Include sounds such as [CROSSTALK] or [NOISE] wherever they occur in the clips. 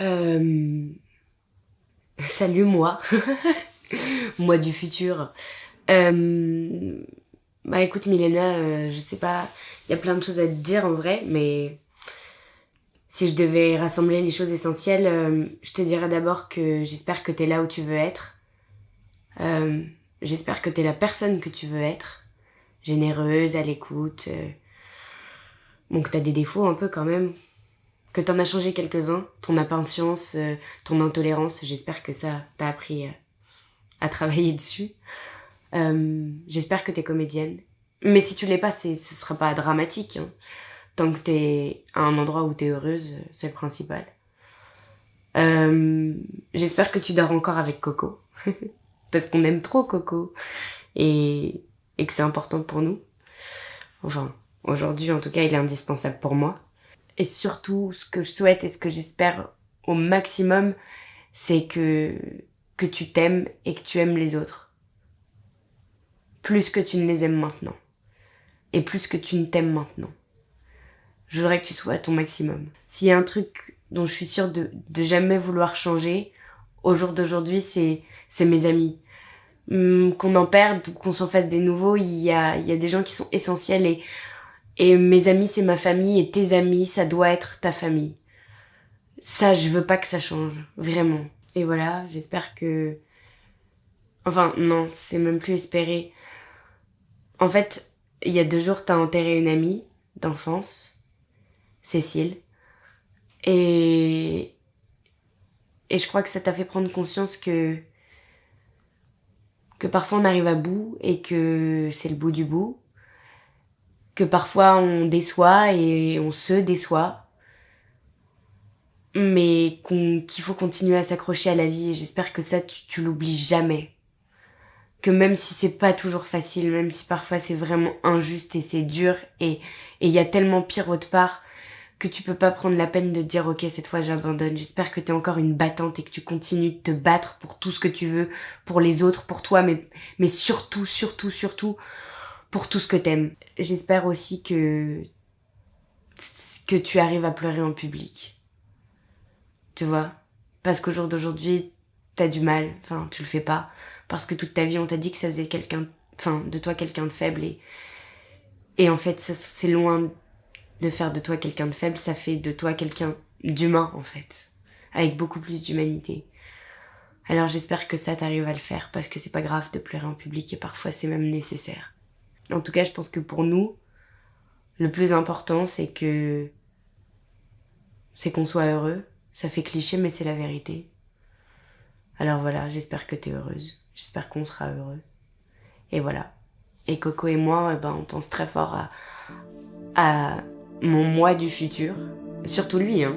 Euh... Salut moi, [LAUGHS] moi du futur. Euh... Bah écoute Milena, euh, je sais pas, il y a plein de choses à te dire en vrai, mais si je devais rassembler les choses essentielles, euh, je te dirais d'abord que j'espère que t'es là où tu veux être. Euh, j'espère que t'es la personne que tu veux être, généreuse, à l'écoute. Bon, que t'as des défauts un peu quand même, que t'en as changé quelques-uns, ton impatience, ton intolérance, j'espère que ça t'a appris à travailler [LAUGHS] dessus. Euh, J'espère que t'es comédienne. Mais si tu l'es pas, ce sera pas dramatique. Hein. Tant que t'es à un endroit où t'es heureuse, c'est le principal. Euh, J'espère que tu dors encore avec Coco. [LAUGHS] Parce qu'on aime trop Coco. Et, et que c'est important pour nous. Enfin, aujourd'hui, en tout cas, il est indispensable pour moi. Et surtout, ce que je souhaite et ce que j'espère au maximum, c'est que, que tu t'aimes et que tu aimes les autres plus que tu ne les aimes maintenant. Et plus que tu ne t'aimes maintenant. Je voudrais que tu sois à ton maximum. S'il y a un truc dont je suis sûre de, jamais vouloir changer, au jour d'aujourd'hui, c'est, c'est mes amis. Hum, qu'on en perde ou qu'on s'en fasse des nouveaux, il y a, il y a des gens qui sont essentiels et, et mes amis, c'est ma famille et tes amis, ça doit être ta famille. Ça, je veux pas que ça change. Vraiment. Et voilà, j'espère que... Enfin, non, c'est même plus espérer. En fait, il y a deux jours, t'as enterré une amie d'enfance, Cécile. Et... Et je crois que ça t'a fait prendre conscience que... Que parfois on arrive à bout et que c'est le bout du bout. Que parfois on déçoit et on se déçoit. Mais qu'il faut continuer à s'accrocher à la vie et j'espère que ça, tu, tu l'oublies jamais que même si c'est pas toujours facile, même si parfois c'est vraiment injuste et c'est dur et il y a tellement pire autre part que tu peux pas prendre la peine de dire ok cette fois j'abandonne. J'espère que t'es encore une battante et que tu continues de te battre pour tout ce que tu veux, pour les autres, pour toi, mais, mais surtout, surtout, surtout pour tout ce que t'aimes. J'espère aussi que que tu arrives à pleurer en public. Tu vois? Parce qu'au jour d'aujourd'hui, t'as du mal, enfin tu le fais pas parce que toute ta vie on t'a dit que ça faisait quelqu'un, enfin de toi quelqu'un de faible et et en fait c'est loin de faire de toi quelqu'un de faible, ça fait de toi quelqu'un d'humain en fait, avec beaucoup plus d'humanité. Alors j'espère que ça t'arrive à le faire parce que c'est pas grave de pleurer en public et parfois c'est même nécessaire. En tout cas, je pense que pour nous, le plus important c'est que c'est qu'on soit heureux. Ça fait cliché mais c'est la vérité. Alors voilà, j'espère que t'es heureuse. J'espère qu'on sera heureux. Et voilà. Et Coco et moi, eh ben, on pense très fort à, à mon moi du futur. Surtout lui, hein.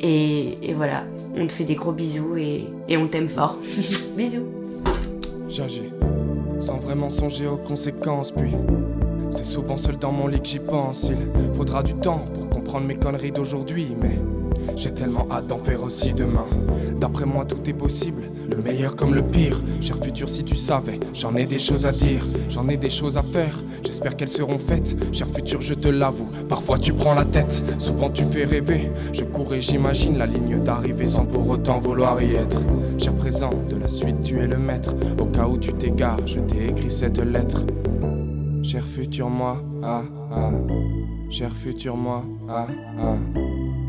Et, voilà, on te fait des gros bisous et, et on t'aime fort. [LAUGHS] bisous. Sans vraiment songer aux conséquences, puis c'est souvent seul dans mon lit que j'y pense. Il faudra du temps pour comprendre mes conneries d'aujourd'hui, mais j'ai tellement hâte d'en faire aussi demain. D'après moi, tout est possible, le meilleur comme le pire. Cher futur, si tu savais, j'en ai des choses à dire, j'en ai des choses à faire. J'espère qu'elles seront faites. Cher futur, je te l'avoue, parfois tu prends la tête, souvent tu fais rêver. Je cours et j'imagine la ligne d'arrivée sans pour autant vouloir y être. Cher présent, de la suite, tu es le maître. Au cas où tu t'égares, je t'ai écrit cette lettre. Cher futur moi, ah ah. Cher futur moi, ah ah.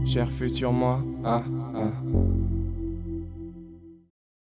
Cher futur moi, ah ah.